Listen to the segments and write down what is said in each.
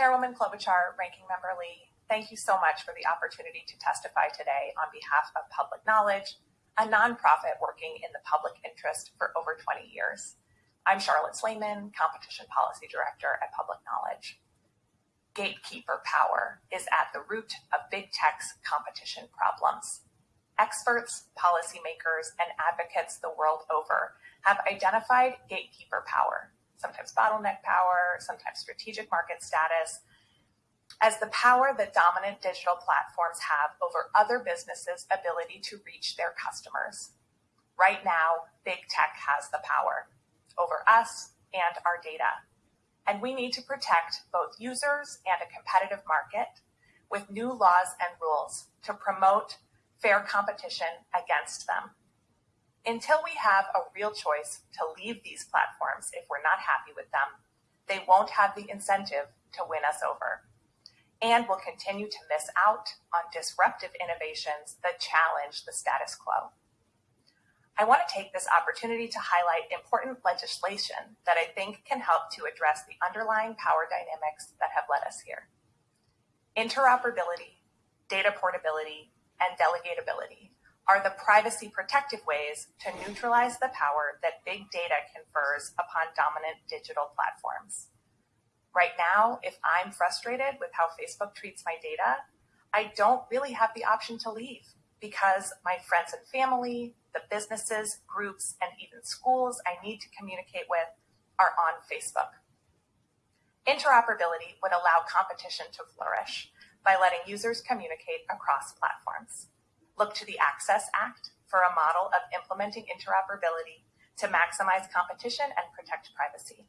Chairwoman Klobuchar, Ranking Member Lee, thank you so much for the opportunity to testify today on behalf of Public Knowledge, a nonprofit working in the public interest for over 20 years. I'm Charlotte Slaiman, Competition Policy Director at Public Knowledge. Gatekeeper power is at the root of big tech's competition problems. Experts, policymakers, and advocates the world over have identified gatekeeper power, sometimes bottleneck power, sometimes strategic market status, as the power that dominant digital platforms have over other businesses' ability to reach their customers. Right now, big tech has the power over us and our data. And we need to protect both users and a competitive market with new laws and rules to promote fair competition against them. Until we have a real choice to leave these platforms if we're not happy with them, they won't have the incentive to win us over and will continue to miss out on disruptive innovations that challenge the status quo. I want to take this opportunity to highlight important legislation that I think can help to address the underlying power dynamics that have led us here. Interoperability, data portability, and delegatability are the privacy protective ways to neutralize the power that big data confers upon dominant digital platforms. Right now, if I'm frustrated with how Facebook treats my data, I don't really have the option to leave because my friends and family, the businesses, groups, and even schools I need to communicate with are on Facebook. Interoperability would allow competition to flourish by letting users communicate across platforms. Look to the Access Act for a model of implementing interoperability to maximize competition and protect privacy.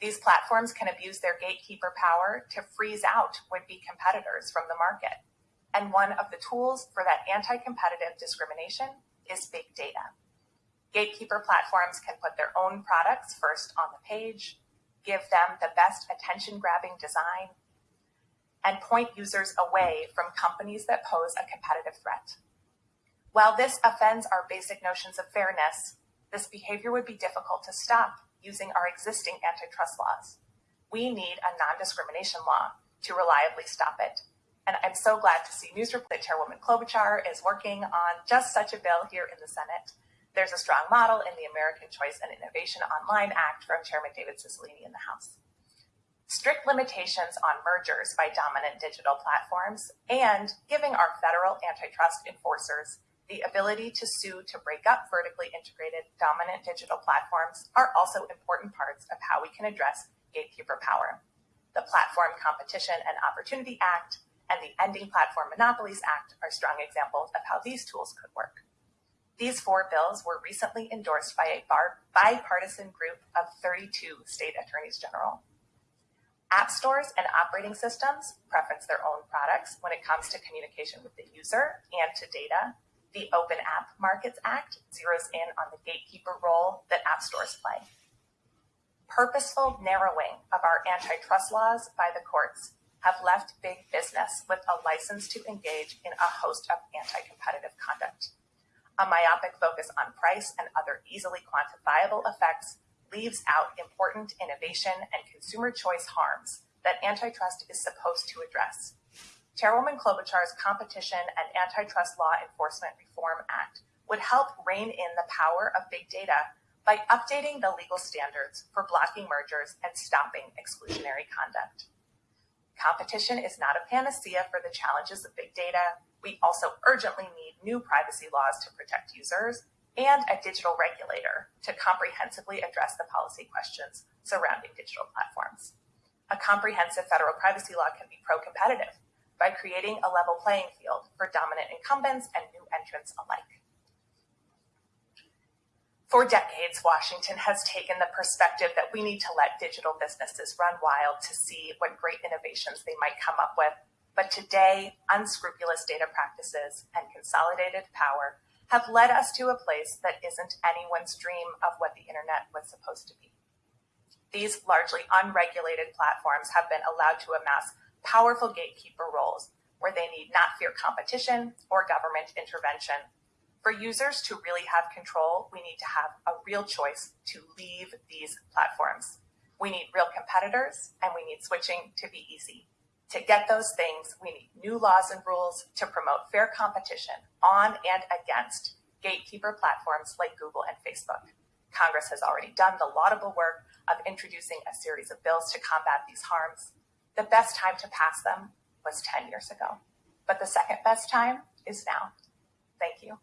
These platforms can abuse their gatekeeper power to freeze out would-be competitors from the market. And one of the tools for that anti-competitive discrimination is big data. Gatekeeper platforms can put their own products first on the page, give them the best attention-grabbing design, and point users away from companies that pose a competitive threat. While this offends our basic notions of fairness, this behavior would be difficult to stop using our existing antitrust laws. We need a non-discrimination law to reliably stop it. And I'm so glad to see news report that Chairwoman Klobuchar is working on just such a bill here in the Senate. There's a strong model in the American Choice and Innovation Online Act from Chairman David Cicilline in the House strict limitations on mergers by dominant digital platforms, and giving our federal antitrust enforcers the ability to sue to break up vertically integrated dominant digital platforms are also important parts of how we can address gatekeeper power. The Platform Competition and Opportunity Act and the Ending Platform Monopolies Act are strong examples of how these tools could work. These four bills were recently endorsed by a bipartisan group of 32 state attorneys general. App stores and operating systems preference their own products when it comes to communication with the user and to data. The Open App Markets Act zeroes in on the gatekeeper role that app stores play. Purposeful narrowing of our antitrust laws by the courts have left big business with a license to engage in a host of anti-competitive conduct. A myopic focus on price and other easily quantifiable effects leaves out important innovation and consumer choice harms that antitrust is supposed to address. Chairwoman Klobuchar's Competition and Antitrust Law Enforcement Reform Act would help rein in the power of big data by updating the legal standards for blocking mergers and stopping exclusionary conduct. Competition is not a panacea for the challenges of big data. We also urgently need new privacy laws to protect users and a digital regulator to comprehensively address the policy questions surrounding digital platforms. A comprehensive federal privacy law can be pro-competitive by creating a level playing field for dominant incumbents and new entrants alike. For decades, Washington has taken the perspective that we need to let digital businesses run wild to see what great innovations they might come up with. But today, unscrupulous data practices and consolidated power have led us to a place that isn't anyone's dream of what the internet was supposed to be. These largely unregulated platforms have been allowed to amass powerful gatekeeper roles where they need not fear competition or government intervention. For users to really have control, we need to have a real choice to leave these platforms. We need real competitors and we need switching to be easy. To get those things, we need new laws and rules to promote fair competition on and against gatekeeper platforms like Google and Facebook. Congress has already done the laudable work of introducing a series of bills to combat these harms. The best time to pass them was 10 years ago, but the second best time is now. Thank you.